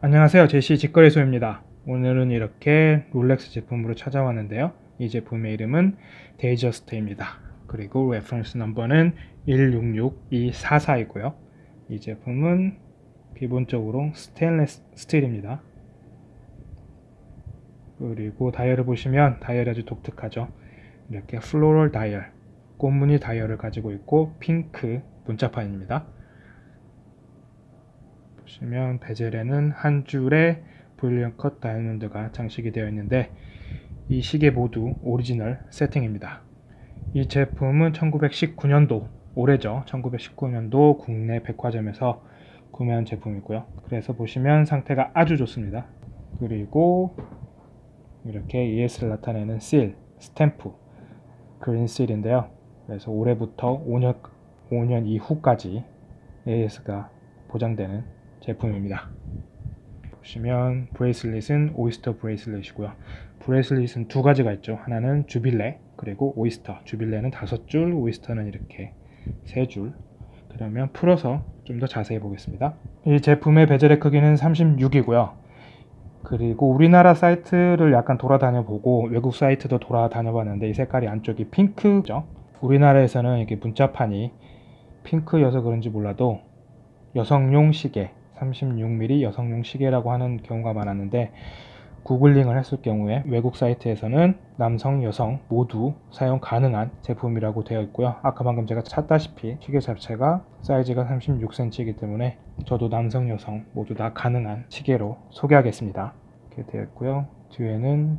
안녕하세요. 제시 직거래소입니다. 오늘은 이렇게 롤렉스 제품으로 찾아왔는데요. 이 제품의 이름은 Datejust입니다. 그리고 reference number는 166244이고요. 이 제품은 기본적으로 스테인레스 스틸입니다. 그리고 다이얼을 보시면 다이얼이 아주 독특하죠. 이렇게 floral 다이얼 꽃무늬 다이얼을 가지고 있고 핑크 문자판입니다 보시면 bezel에는 한 줄의 brilliant cut 다이아몬드가 장식이 되어 있는데 이 시계 모두 오리지널 세팅입니다. 이 제품은 1919년도 올해죠. 1919년도 국내 백화점에서 구매한 제품이고요. 그래서 보시면 상태가 아주 좋습니다. 그리고 이렇게 ES를 나타내는 seal, 스탬프, green seal인데요. 그래서 올해부터 5년, 5년 이후까지 AS가 보장되는 제품입니다. 보시면 bracelet은 Oyster bracelet이고요. bracelet은 두 가지가 있죠. 하나는 Jubilee 그리고 Oyster. Jubilee는 다섯 줄, Oyster는 이렇게 세 줄. 그러면 풀어서 좀 더 자세히 보겠습니다. 이 제품의 bezel의 크기는 36이고요. 그리고 우리나라 사이트를 약간 돌아다녀 보고 외국 사이트도 돌아다녀 봤는데 이 색깔이 안쪽이 핑크죠. 우리나라에서는 이렇게 문자판이 핑크여서 그런지 몰라도 여성용 시계 36mm 여성용 시계라고 하는 경우가 많았는데 구글링을 했을 경우에 외국 사이트에서는 남성, 여성 모두 사용 가능한 제품이라고 되어 있고요. 아까 방금 제가 찾다시피 시계 자체가 사이즈가 36cm이기 때문에 저도 남성, 여성 모두 다 가능한 시계로 소개하겠습니다. 이렇게 되어 있고요. 뒤에는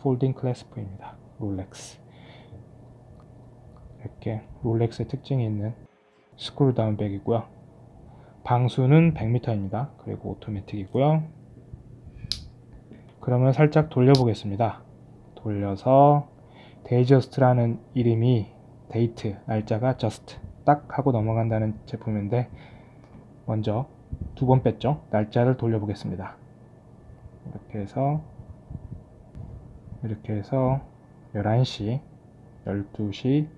folding clasp입니다. 롤렉스 이렇게 롤렉스의 특징이 있는 screw down back이고요. 방수는 100m입니다. 그리고 오토매틱이고요. 그러면 살짝 돌려보겠습니다. 돌려서 Datejust라는 이름이 데이트, 날짜가 just 딱 하고 넘어간다는 제품인데 먼저 두 번 뺐죠. 날짜를 돌려보겠습니다. 이렇게 해서 이렇게 해서 11시, 12시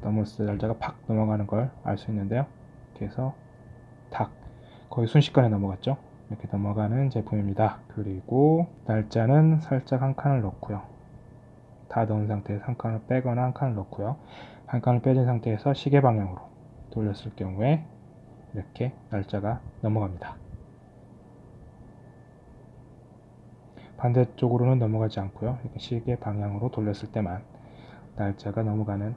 넘었을 때 날짜가 팍 넘어가는 걸 알 수 있는데요. 이렇게 해서 탁 거의 순식간에 넘어갔죠? 이렇게 넘어가는 제품입니다. 그리고 날짜는 살짝 한 칸을 넣고요. 다 넣은 상태에서 한 칸을 빼거나 한 칸을 넣고요. 한 칸을 빼진 상태에서 시계 방향으로 돌렸을 경우에 이렇게 날짜가 넘어갑니다. 반대쪽으로는 넘어가지 않고요. 이렇게 시계 방향으로 돌렸을 때만 날짜가 넘어가는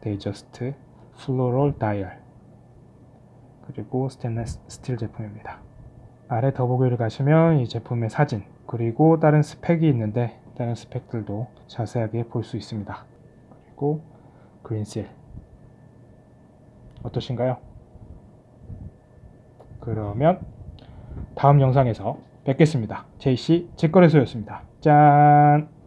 Datejust floral 다이얼 그리고 스테인레스 스틸 제품입니다. 아래 더보기를 가시면 이 제품의 사진 그리고 다른 스펙이 있는데 다른 스펙들도 자세하게 볼 수 있습니다. 그리고 그린실 어떠신가요? 그러면 다음 영상에서 뵙겠습니다. JC 직거래소였습니다. 짠!